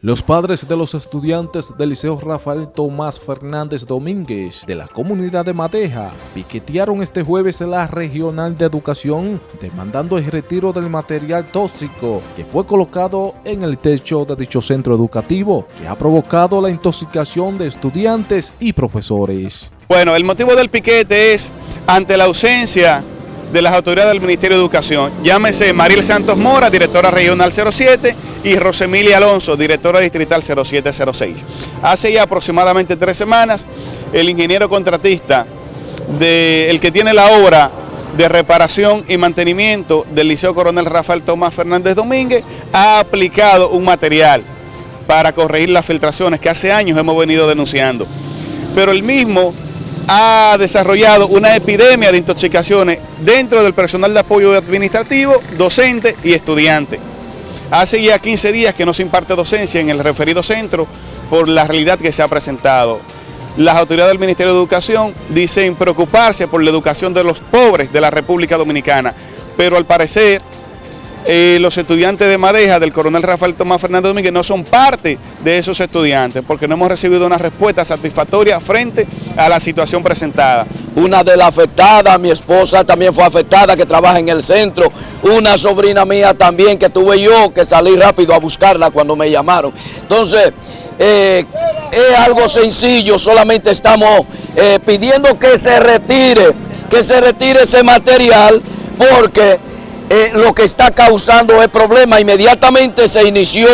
Los padres de los estudiantes del Liceo Rafael Tomás Fernández Domínguez de la comunidad de Madeja piquetearon este jueves la Regional de Educación demandando el retiro del material tóxico que fue colocado en el techo de dicho centro educativo que ha provocado la intoxicación de estudiantes y profesores. Bueno, el motivo del piquete es ante la ausencia de las autoridades del Ministerio de Educación. Llámese Mariel Santos Mora, directora regional 07, y Rosemilia Alonso, directora distrital 0706. Hace ya aproximadamente tres semanas, el ingeniero contratista, de, el que tiene la obra de reparación y mantenimiento del Liceo Coronel Rafael Tomás Fernández Domínguez, ha aplicado un material para corregir las filtraciones que hace años hemos venido denunciando. Pero el mismo ha desarrollado una epidemia de intoxicaciones dentro del personal de apoyo administrativo, docente y estudiante. Hace ya 15 días que no se imparte docencia en el referido centro por la realidad que se ha presentado. Las autoridades del Ministerio de Educación dicen preocuparse por la educación de los pobres de la República Dominicana, pero al parecer eh, los estudiantes de Madeja del coronel Rafael Tomás Fernández Domínguez no son parte de esos estudiantes porque no hemos recibido una respuesta satisfactoria frente a la situación presentada. Una de las afectadas, mi esposa también fue afectada, que trabaja en el centro. Una sobrina mía también, que tuve yo que salí rápido a buscarla cuando me llamaron. Entonces, eh, es algo sencillo, solamente estamos eh, pidiendo que se retire, que se retire ese material porque eh, lo que está causando el problema. Inmediatamente se inició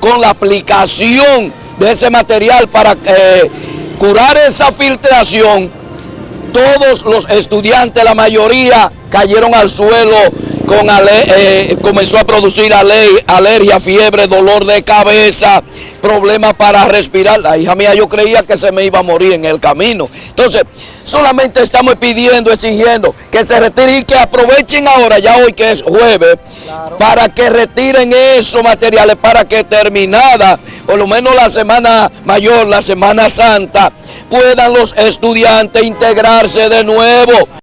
con la aplicación de ese material para eh, curar esa filtración. Todos los estudiantes, la mayoría, cayeron al suelo con eh, comenzó a producir alergia, fiebre, dolor de cabeza, problemas para respirar. La hija mía yo creía que se me iba a morir en el camino. Entonces, solamente estamos pidiendo, exigiendo que se retire y que aprovechen ahora, ya hoy que es jueves, para que retiren esos materiales, para que terminada, por lo menos la semana mayor, la semana santa, puedan los estudiantes integrarse de nuevo.